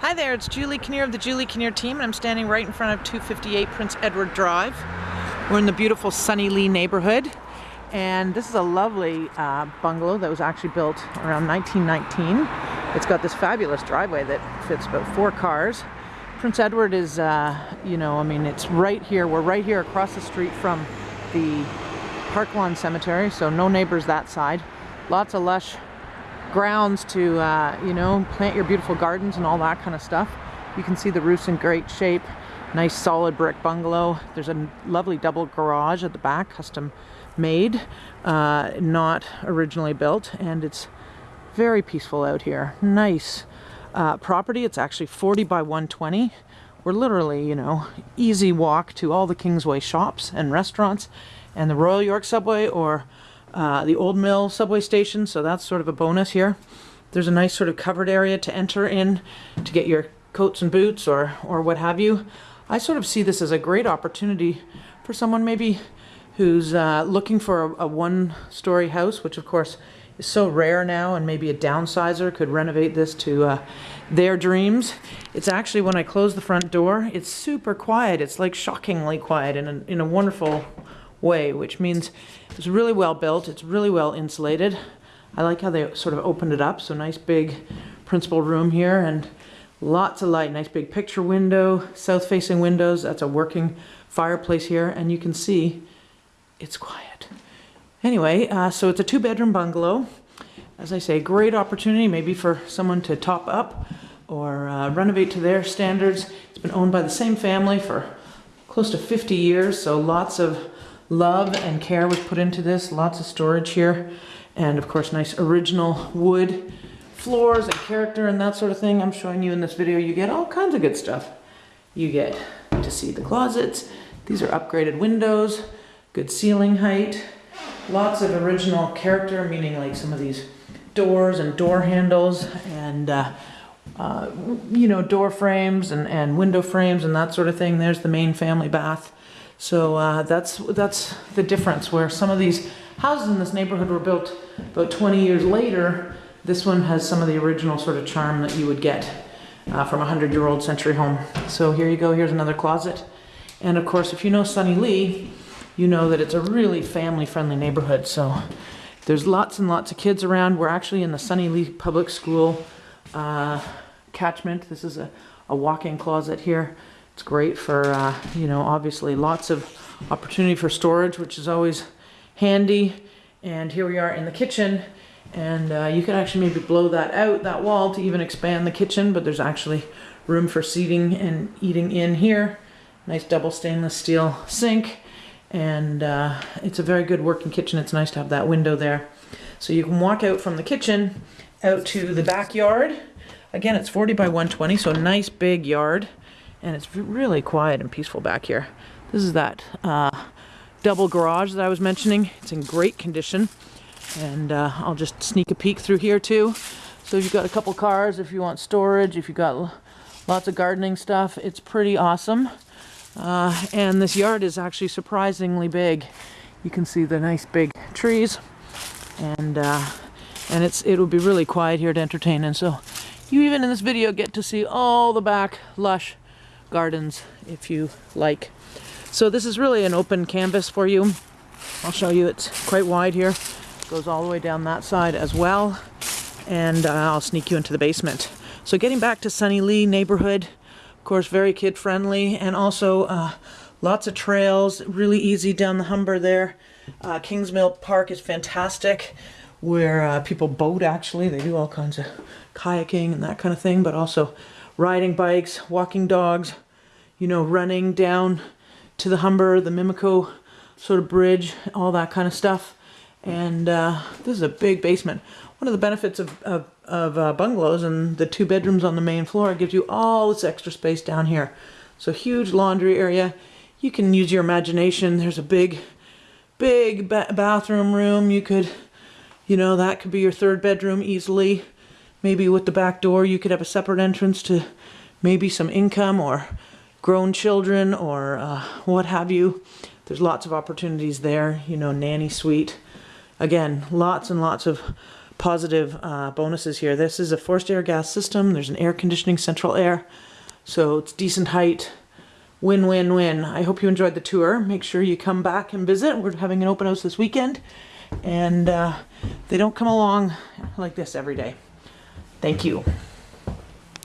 Hi there, it's Julie Kinnear of the Julie Kinnear team, and I'm standing right in front of 258 Prince Edward Drive. We're in the beautiful Sunnylea neighborhood, and this is a lovely uh, bungalow that was actually built around 1919. It's got this fabulous driveway that fits about four cars. Prince Edward is, uh, you know, I mean, it's right here. We're right here across the street from the Park Lawn Cemetery, so no neighbors that side. Lots of lush grounds to, uh, you know, plant your beautiful gardens and all that kind of stuff. You can see the roof's in great shape. Nice solid brick bungalow. There's a lovely double garage at the back, custom made, uh, not originally built, and it's very peaceful out here. Nice uh, property. It's actually 40 by 120. We're literally, you know, easy walk to all the Kingsway shops and restaurants and the Royal York Subway or uh, the Old Mill subway station, so that's sort of a bonus here. There's a nice sort of covered area to enter in to get your coats and boots or, or what have you. I sort of see this as a great opportunity for someone maybe who's uh, looking for a, a one-story house, which of course is so rare now, and maybe a downsizer could renovate this to uh, their dreams. It's actually, when I close the front door, it's super quiet. It's like shockingly quiet in a, in a wonderful way, which means it's really well built, it's really well insulated. I like how they sort of opened it up, so nice big principal room here and lots of light, nice big picture window, south facing windows, that's a working fireplace here, and you can see it's quiet. Anyway, uh, so it's a two bedroom bungalow. As I say, great opportunity maybe for someone to top up or uh, renovate to their standards. It's been owned by the same family for close to 50 years, so lots of love and care was put into this. Lots of storage here. And of course, nice original wood floors and character and that sort of thing. I'm showing you in this video, you get all kinds of good stuff. You get to see the closets. These are upgraded windows, good ceiling height, lots of original character, meaning like some of these doors and door handles and uh, uh, you know, door frames and, and window frames and that sort of thing. There's the main family bath. So uh, that's, that's the difference where some of these houses in this neighborhood were built about 20 years later. This one has some of the original sort of charm that you would get uh, from a 100 year old century home. So here you go, here's another closet. And of course, if you know Sunnylea, you know that it's a really family friendly neighborhood. So there's lots and lots of kids around. We're actually in the Sunnylea Public School uh, catchment. This is a, a walk-in closet here. It's great for, uh, you know, obviously lots of opportunity for storage, which is always handy. And here we are in the kitchen and uh, you can actually maybe blow that out, that wall, to even expand the kitchen, but there's actually room for seating and eating in here. Nice double stainless steel sink and uh, it's a very good working kitchen. It's nice to have that window there. So you can walk out from the kitchen out to the backyard. Again, it's 40 by 120, so a nice big yard and it's really quiet and peaceful back here. This is that uh, double garage that I was mentioning. It's in great condition and uh, I'll just sneak a peek through here too. So if you've got a couple cars, if you want storage, if you've got lots of gardening stuff, it's pretty awesome. Uh, and this yard is actually surprisingly big. You can see the nice big trees and uh, and it's it will be really quiet here to entertain and so you even in this video get to see all the back lush gardens if you like. So this is really an open canvas for you. I'll show you it's quite wide here. Goes all the way down that side as well. And uh, I'll sneak you into the basement. So getting back to Sunnylea neighborhood, of course very kid friendly and also uh, lots of trails, really easy down the Humber there. Uh, Kingsmill Park is fantastic where uh, people boat actually. They do all kinds of kayaking and that kind of thing, but also riding bikes, walking dogs, you know, running down to the Humber, the Mimico sort of bridge, all that kind of stuff. And uh, this is a big basement. One of the benefits of, of, of uh, bungalows and the two bedrooms on the main floor gives you all this extra space down here. So huge laundry area. You can use your imagination. There's a big, big ba bathroom room. You could, you know, that could be your third bedroom easily. Maybe with the back door you could have a separate entrance to maybe some income or grown children or uh, what have you. There's lots of opportunities there, you know, nanny suite. Again, lots and lots of positive uh, bonuses here. This is a forced air gas system. There's an air conditioning central air. So it's decent height. Win, win, win. I hope you enjoyed the tour. Make sure you come back and visit. We're having an open house this weekend. And uh, they don't come along like this every day. Thank you.